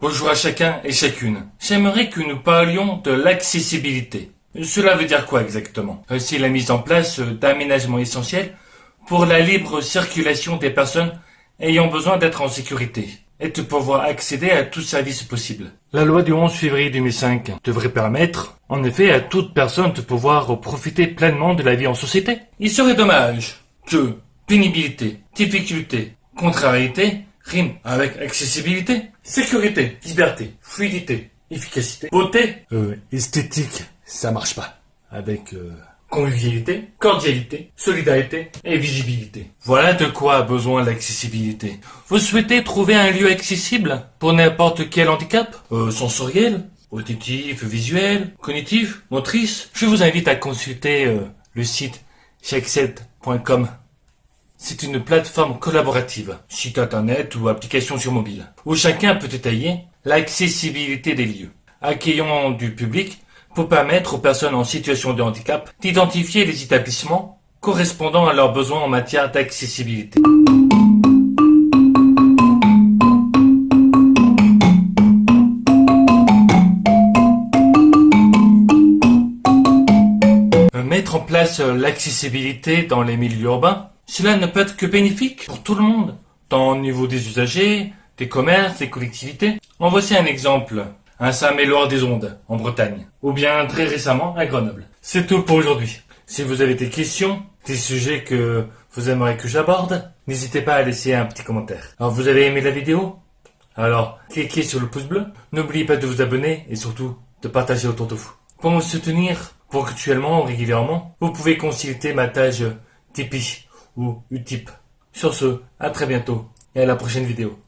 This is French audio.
Bonjour à chacun et chacune. J'aimerais que nous parlions de l'accessibilité. Cela veut dire quoi exactement? Euh, C'est la mise en place euh, d'aménagements essentiels pour la libre circulation des personnes ayant besoin d'être en sécurité et de pouvoir accéder à tout service possible. La loi du 11 février 2005 devrait permettre, en effet, à toute personne de pouvoir profiter pleinement de la vie en société. Il serait dommage que pénibilité, difficulté, contrariété avec accessibilité, sécurité, liberté, fluidité, efficacité, beauté, euh, esthétique, ça marche pas. Avec euh, convivialité, cordialité, solidarité et visibilité. Voilà de quoi a besoin l'accessibilité. Vous souhaitez trouver un lieu accessible pour n'importe quel handicap? Euh, Sensoriel Auditif, visuel, cognitif, motrice Je vous invite à consulter euh, le site checkset.com. C'est une plateforme collaborative, site internet ou application sur mobile, où chacun peut détailler l'accessibilité des lieux, accueillant du public pour permettre aux personnes en situation de handicap d'identifier les établissements correspondant à leurs besoins en matière d'accessibilité. Mettre en place l'accessibilité dans les milieux urbains, cela ne peut être que bénéfique pour tout le monde, tant au niveau des usagers, des commerces, des collectivités. En voici un exemple, à Saint-Méloire-des-Ondes, en Bretagne, ou bien très récemment à Grenoble. C'est tout pour aujourd'hui. Si vous avez des questions, des sujets que vous aimeriez que j'aborde, n'hésitez pas à laisser un petit commentaire. Alors vous avez aimé la vidéo? Alors cliquez sur le pouce bleu, n'oubliez pas de vous abonner et surtout de partager autour de vous. Pour me soutenir ponctuellement ou régulièrement, vous pouvez consulter ma page Tipeee ou Utip. Sur ce, à très bientôt et à la prochaine vidéo.